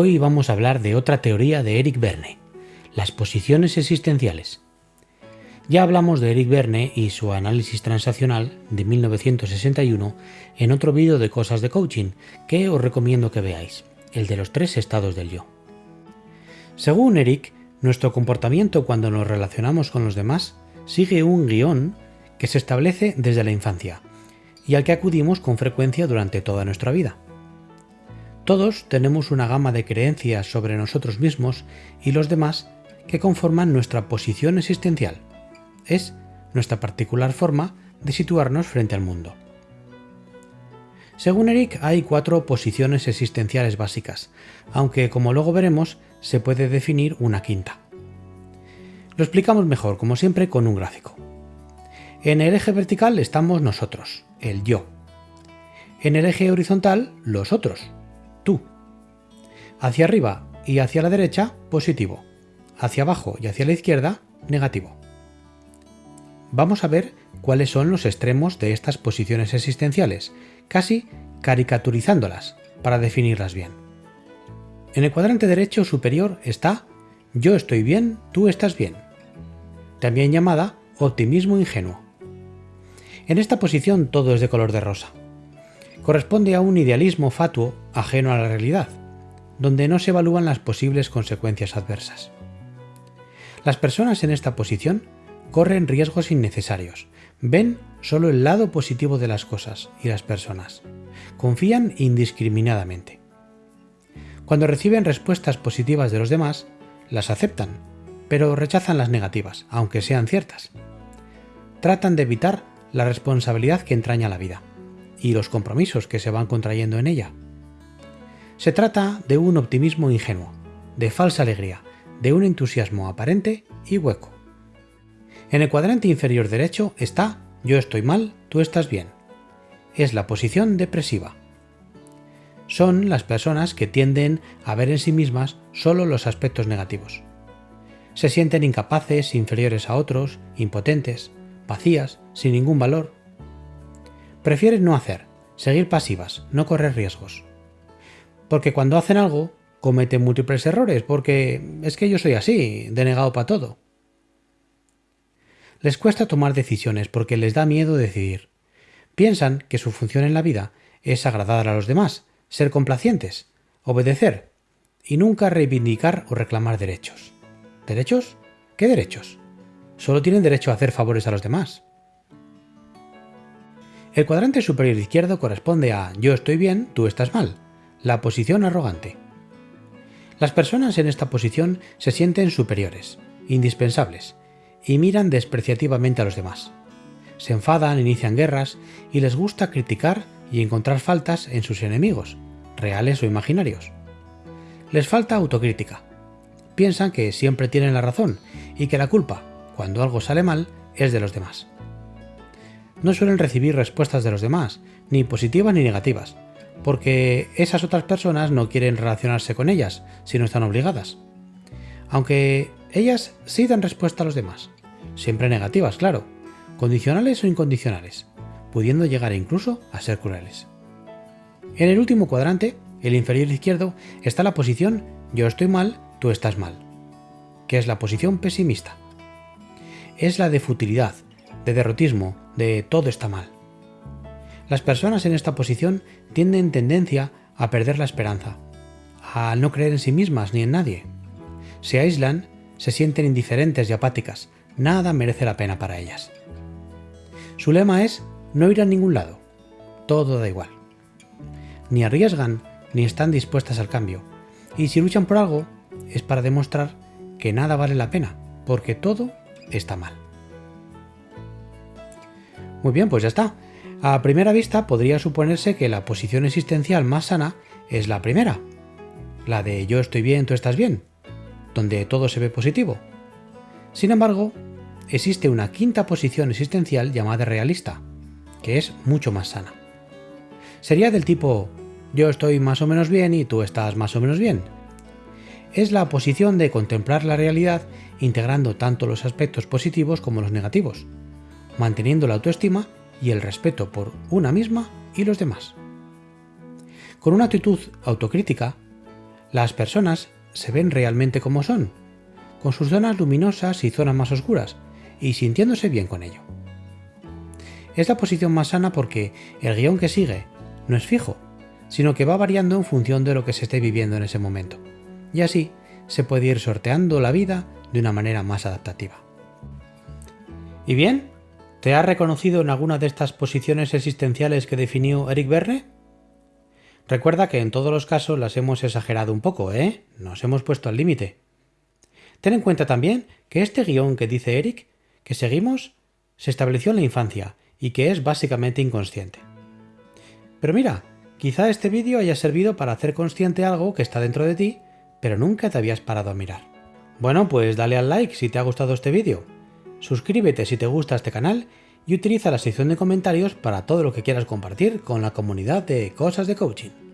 Hoy vamos a hablar de otra teoría de Eric Verne, las posiciones existenciales. Ya hablamos de Eric Verne y su análisis transaccional de 1961 en otro vídeo de cosas de coaching que os recomiendo que veáis, el de los tres estados del yo. Según Eric, nuestro comportamiento cuando nos relacionamos con los demás sigue un guion que se establece desde la infancia y al que acudimos con frecuencia durante toda nuestra vida. Todos tenemos una gama de creencias sobre nosotros mismos y los demás que conforman nuestra posición existencial. Es nuestra particular forma de situarnos frente al mundo. Según Eric, hay cuatro posiciones existenciales básicas, aunque como luego veremos, se puede definir una quinta. Lo explicamos mejor, como siempre, con un gráfico. En el eje vertical estamos nosotros, el yo. En el eje horizontal, los otros. Hacia arriba y hacia la derecha, positivo. Hacia abajo y hacia la izquierda, negativo. Vamos a ver cuáles son los extremos de estas posiciones existenciales, casi caricaturizándolas para definirlas bien. En el cuadrante derecho superior está yo estoy bien, tú estás bien, también llamada optimismo ingenuo. En esta posición todo es de color de rosa. Corresponde a un idealismo fatuo ajeno a la realidad, donde no se evalúan las posibles consecuencias adversas. Las personas en esta posición corren riesgos innecesarios, ven solo el lado positivo de las cosas y las personas, confían indiscriminadamente. Cuando reciben respuestas positivas de los demás, las aceptan, pero rechazan las negativas, aunque sean ciertas. Tratan de evitar la responsabilidad que entraña la vida y los compromisos que se van contrayendo en ella. Se trata de un optimismo ingenuo, de falsa alegría, de un entusiasmo aparente y hueco. En el cuadrante inferior derecho está yo estoy mal, tú estás bien. Es la posición depresiva. Son las personas que tienden a ver en sí mismas solo los aspectos negativos. Se sienten incapaces, inferiores a otros, impotentes, vacías, sin ningún valor. Prefieren no hacer, seguir pasivas, no correr riesgos. Porque cuando hacen algo, cometen múltiples errores, porque es que yo soy así, denegado para todo. Les cuesta tomar decisiones porque les da miedo decidir. Piensan que su función en la vida es agradar a los demás, ser complacientes, obedecer y nunca reivindicar o reclamar derechos. ¿Derechos? ¿Qué derechos? solo tienen derecho a hacer favores a los demás. El cuadrante superior izquierdo corresponde a yo estoy bien, tú estás mal, la posición arrogante. Las personas en esta posición se sienten superiores, indispensables, y miran despreciativamente a los demás. Se enfadan, inician guerras y les gusta criticar y encontrar faltas en sus enemigos, reales o imaginarios. Les falta autocrítica. Piensan que siempre tienen la razón y que la culpa, cuando algo sale mal, es de los demás. No suelen recibir respuestas de los demás, ni positivas ni negativas, porque esas otras personas no quieren relacionarse con ellas si no están obligadas. Aunque ellas sí dan respuesta a los demás, siempre negativas, claro, condicionales o incondicionales, pudiendo llegar incluso a ser crueles. En el último cuadrante, el inferior izquierdo, está la posición yo estoy mal, tú estás mal, que es la posición pesimista es la de futilidad, de derrotismo, de todo está mal. Las personas en esta posición tienen tendencia a perder la esperanza, a no creer en sí mismas ni en nadie. Se aíslan, se sienten indiferentes y apáticas, nada merece la pena para ellas. Su lema es no ir a ningún lado, todo da igual. Ni arriesgan ni están dispuestas al cambio, y si luchan por algo es para demostrar que nada vale la pena, porque todo está mal. Muy bien, pues ya está. A primera vista podría suponerse que la posición existencial más sana es la primera, la de yo estoy bien, tú estás bien, donde todo se ve positivo. Sin embargo, existe una quinta posición existencial llamada realista, que es mucho más sana. Sería del tipo yo estoy más o menos bien y tú estás más o menos bien. Es la posición de contemplar la realidad integrando tanto los aspectos positivos como los negativos, manteniendo la autoestima y el respeto por una misma y los demás. Con una actitud autocrítica, Las personas se ven realmente como son, con sus zonas luminosas y zonas más oscuras, y sintiéndose bien con ello. Es la posición más sana porque el guion que sigue no es fijo, sino que va variando en función de lo que se esté viviendo en ese momento. Y así se puede ir sorteando la vida de una manera más adaptativa. ¿Y bien? ¿Te has reconocido en alguna de estas posiciones existenciales que definió Eric Verne? Recuerda que en todos los casos las hemos exagerado un poco, ¿eh? Nos hemos puesto al límite. Ten en cuenta también que este guion que dice Eric, que seguimos, se estableció en la infancia y que es básicamente inconsciente. Pero mira, quizá este vídeo haya servido para hacer consciente algo que está dentro de ti, pero nunca te habías parado a mirar. Bueno, pues dale al like si te ha gustado este vídeo, suscríbete si te gusta este canal y utiliza la sección de comentarios para todo lo que quieras compartir con la comunidad de Cosas de Coaching.